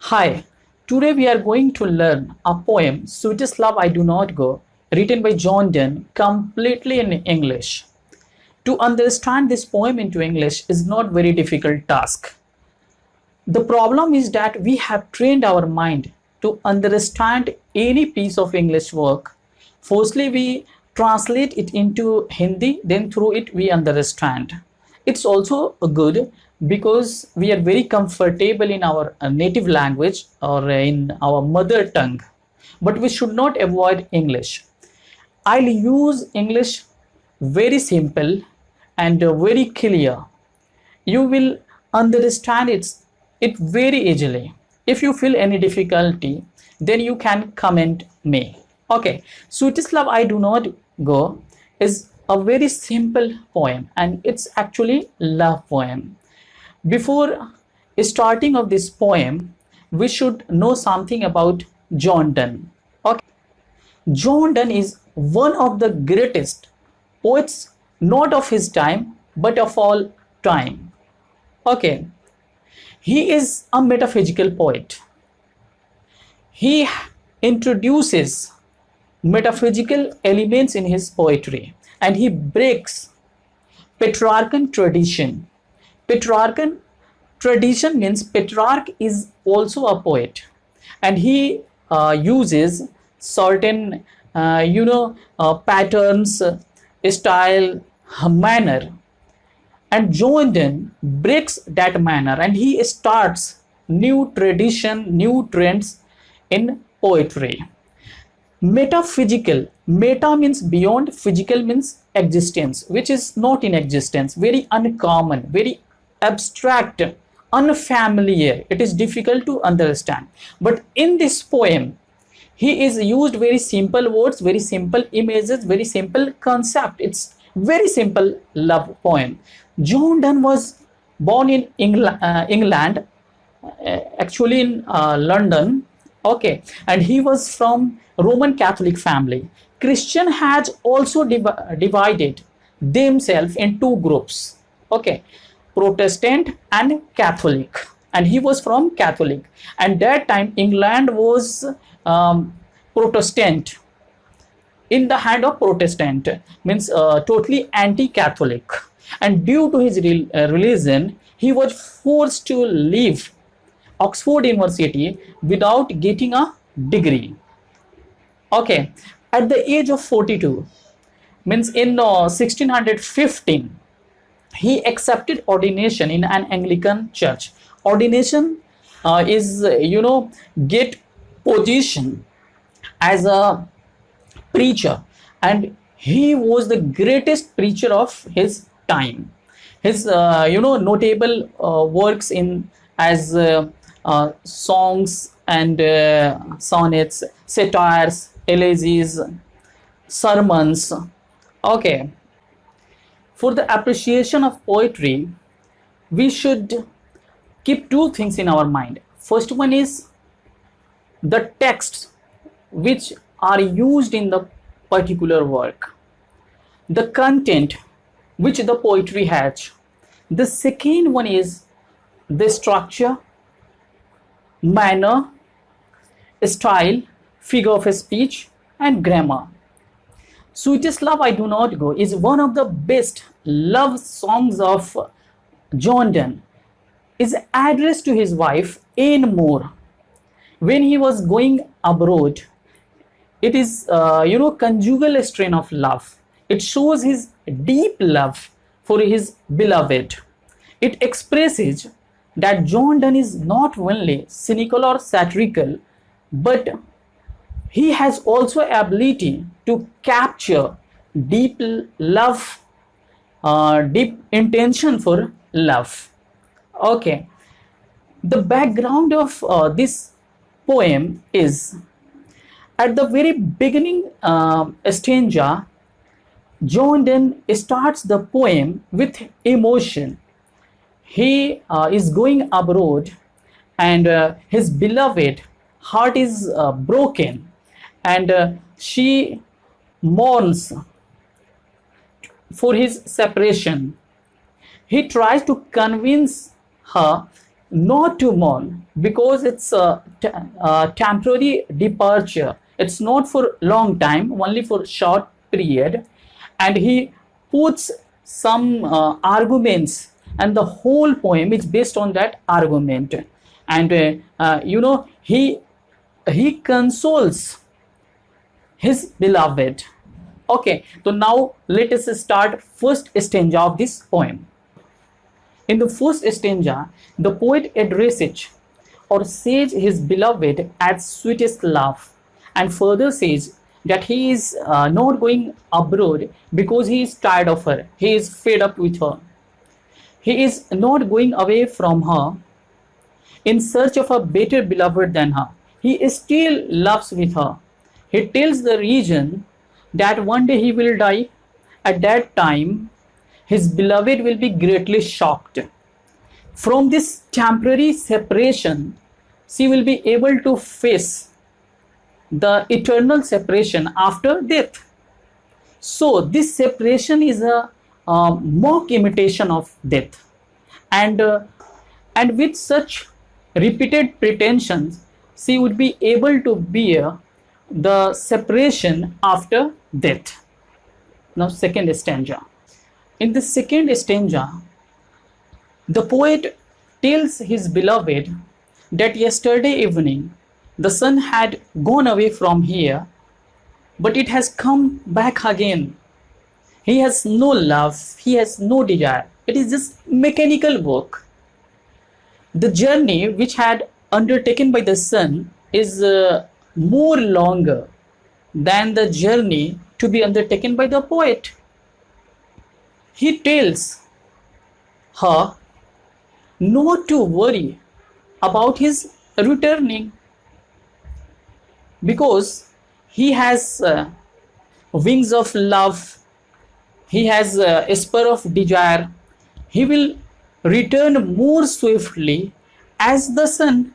Hi, today we are going to learn a poem, Sweetest Love I Do Not Go, written by John Donne, completely in English. To understand this poem into English is not very difficult task. The problem is that we have trained our mind to understand any piece of English work. Firstly, we translate it into Hindi, then through it we understand. It's also good because we are very comfortable in our uh, native language or in our mother tongue. But we should not avoid english. I'll use english very simple and very clear. You will understand it, it very easily. If you feel any difficulty then you can comment me. Okay. Love i do not go is a very simple poem and it's actually love poem before starting of this poem, we should know something about John Donne. Okay. John Donne is one of the greatest poets, not of his time, but of all time. Okay. He is a metaphysical poet. He introduces metaphysical elements in his poetry and he breaks Petrarchan tradition. Petrarchan tradition means Petrarch is also a poet and he uh, uses certain uh, you know uh, patterns style manner. And Donne breaks that manner and he starts new tradition new trends in poetry metaphysical meta means beyond physical means existence which is not in existence very uncommon very abstract, unfamiliar. It is difficult to understand. But in this poem, he is used very simple words, very simple images, very simple concept. It's very simple love poem. John Donne was born in England, uh, England uh, actually in uh, London, okay, and he was from Roman Catholic family. Christian had also div divided themselves in two groups, okay. Protestant and Catholic and he was from Catholic and that time England was um, Protestant in the hand of Protestant means uh, totally anti-Catholic and due to his re uh, religion he was forced to leave Oxford University without getting a degree okay at the age of 42 means in uh, 1615 he accepted ordination in an Anglican church. Ordination uh, is, you know, get position as a preacher and he was the greatest preacher of his time. His, uh, you know, notable uh, works in as uh, songs and uh, sonnets, satires, elegies, sermons. Okay, for the appreciation of poetry, we should keep two things in our mind. First one is the texts which are used in the particular work, the content which the poetry has. The second one is the structure, manner, style, figure of speech and grammar. Sweetest Love I Do Not Go is one of the best love songs of John Donne. Is addressed to his wife Anne More when he was going abroad. It is, uh, you know, conjugal strain of love. It shows his deep love for his beloved. It expresses that John Donne is not only cynical or satirical, but he has also ability to capture deep love uh, deep intention for love. Okay. The background of uh, this poem is at the very beginning uh, stanza John Donne starts the poem with emotion he uh, is going abroad and uh, his beloved heart is uh, broken and uh, she mourns for his separation. He tries to convince her not to mourn because it's a, a temporary departure it's not for long time only for short period and he puts some uh, arguments and the whole poem is based on that argument and uh, uh, you know he he consoles his beloved okay so now let us start first stanza of this poem in the first stanza, the poet addresses or says his beloved as sweetest love and further says that he is uh, not going abroad because he is tired of her. He is fed up with her. He is not going away from her in search of a better beloved than her. He still loves with her. He tells the region that one day he will die. At that time, his beloved will be greatly shocked. From this temporary separation, she will be able to face the eternal separation after death. So, this separation is a uh, mock imitation of death. And, uh, and with such repeated pretensions, she would be able to bear the separation after death. Now, second stanza. In the second stanza, the poet tells his beloved that yesterday evening the sun had gone away from here, but it has come back again. He has no love, he has no desire. It is just mechanical work. The journey which had undertaken by the sun is uh, more longer than the journey to be undertaken by the poet he tells her not to worry about his returning because he has uh, wings of love he has a spur of desire he will return more swiftly as the sun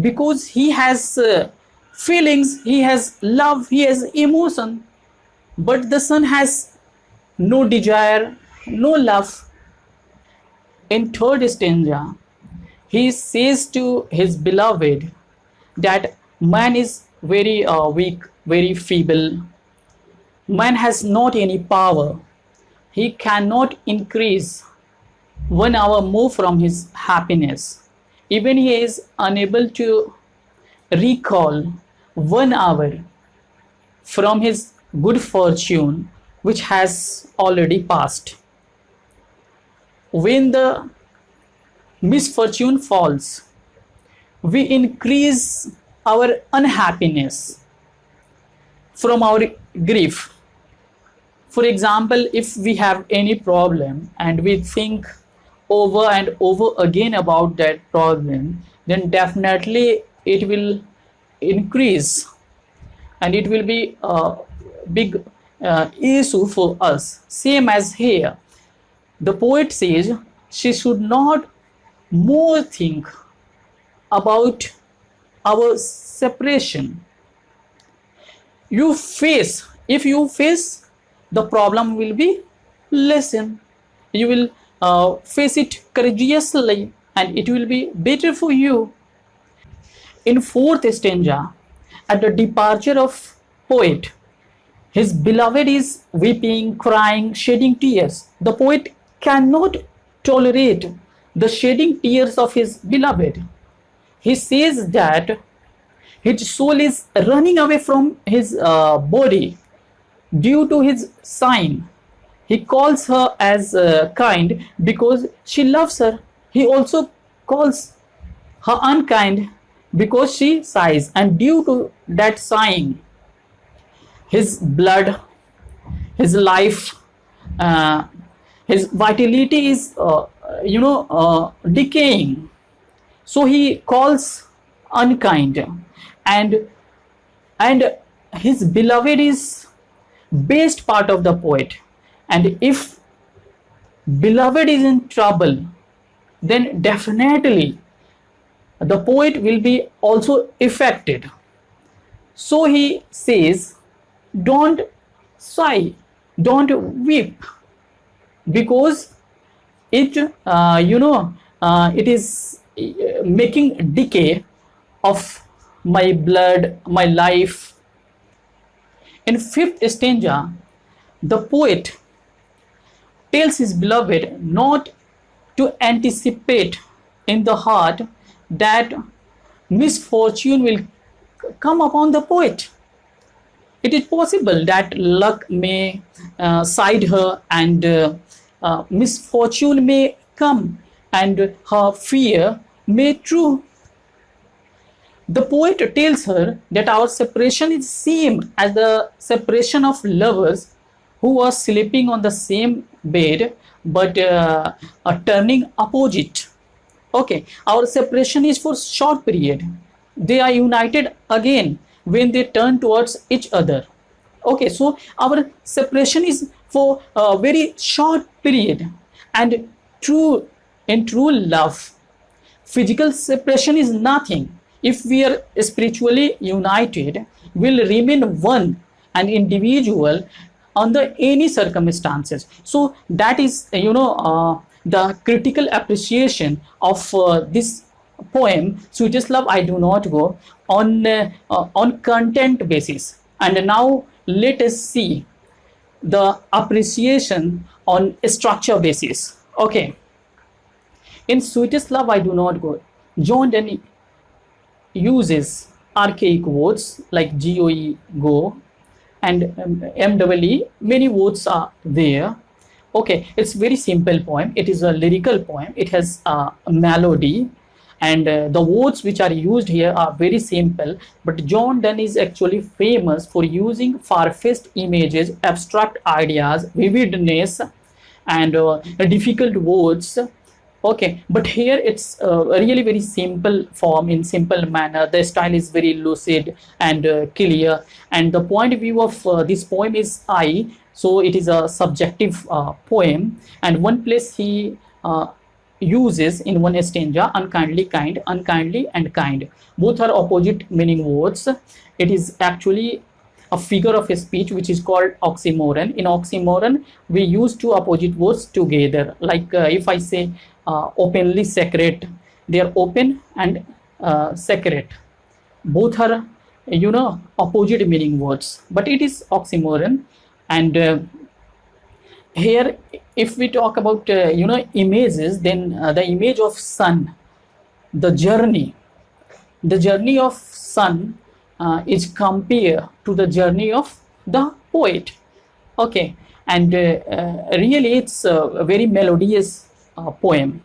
because he has uh, feelings he has love he has emotion but the sun has no desire no love. In third stanza, he says to his beloved that man is very uh, weak, very feeble. Man has not any power. He cannot increase one hour more from his happiness. Even he is unable to recall one hour from his good fortune which has already passed when the misfortune falls, we increase our unhappiness from our grief. For example, if we have any problem and we think over and over again about that problem, then definitely it will increase and it will be a big uh, issue for us. Same as here the poet says she should not more think about our separation. You face, if you face, the problem will be lessened. You will uh, face it courageously and it will be better for you. In fourth stanza, at the departure of poet, his beloved is weeping, crying, shedding tears. The poet cannot tolerate the shedding tears of his beloved. He says that his soul is running away from his uh, body due to his sign. He calls her as uh, kind because she loves her. He also calls her unkind because she sighs and due to that sighing his blood his life uh, his vitality is uh, you know uh, decaying so he calls unkind and and his beloved is best part of the poet and if beloved is in trouble then definitely the poet will be also affected so he says don't sigh don't weep because it uh, you know uh, it is uh, making decay of my blood, my life. In fifth stanza, the poet tells his beloved not to anticipate in the heart that misfortune will come upon the poet. It is possible that luck may uh, side her and uh, uh, misfortune may come and her fear may true. The poet tells her that our separation is same as the separation of lovers who are sleeping on the same bed but uh, are turning opposite. Okay, our separation is for short period. They are united again when they turn towards each other. Okay, so our separation is for a very short period and true in true love physical separation is nothing if we are spiritually united will remain one and individual under any circumstances. So that is you know uh, the critical appreciation of uh, this poem sweetest love i do not go on uh, uh, on content basis. And now let us see the appreciation on structure basis. Okay. In sweetest love i do not go john denny uses archaic words like goe go and mwe many words are there. Okay it's very simple poem. It is a lyrical poem. It has a melody. And uh, the words which are used here are very simple. But john donne is actually famous for using far-fetched images abstract ideas vividness and uh, difficult words okay but here it's uh, really very simple form in simple manner. The style is very lucid and uh, clear. And the point of view of uh, this poem is i so it is a subjective uh, poem. And one place he uh, uses in one stanza unkindly kind unkindly and kind. Both are opposite meaning words. It is actually a figure of a speech which is called oxymoron. In oxymoron we use two opposite words together. Like uh, if i say uh, openly secret they are open and uh, secret. Both are you know opposite meaning words. But it is oxymoron. And uh, here if we talk about uh, you know images then uh, the image of sun the journey the journey of sun uh, is compared to the journey of the poet okay and really it's a very melodious uh, poem.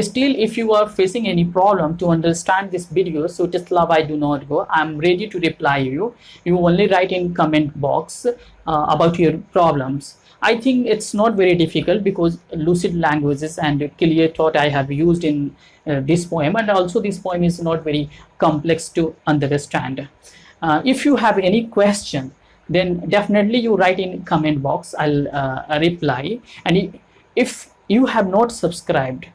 Still, if you are facing any problem to understand this video, so just love I do not go. I'm ready to reply you. You only write in comment box uh, about your problems. I think it's not very difficult because lucid languages and clear thought I have used in uh, this poem and also this poem is not very complex to understand. Uh, if you have any question then definitely you write in comment box. I'll uh, reply. And if you have not subscribed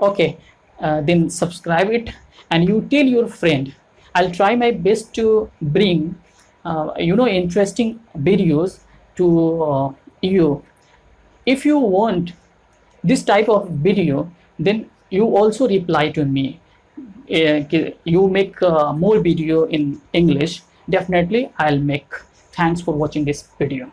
okay uh, then subscribe it. And you tell your friend. I'll try my best to bring uh, you know interesting videos to uh, you. If you want this type of video then you also reply to me. Uh, you make uh, more video in english. Definitely i'll make. Thanks for watching this video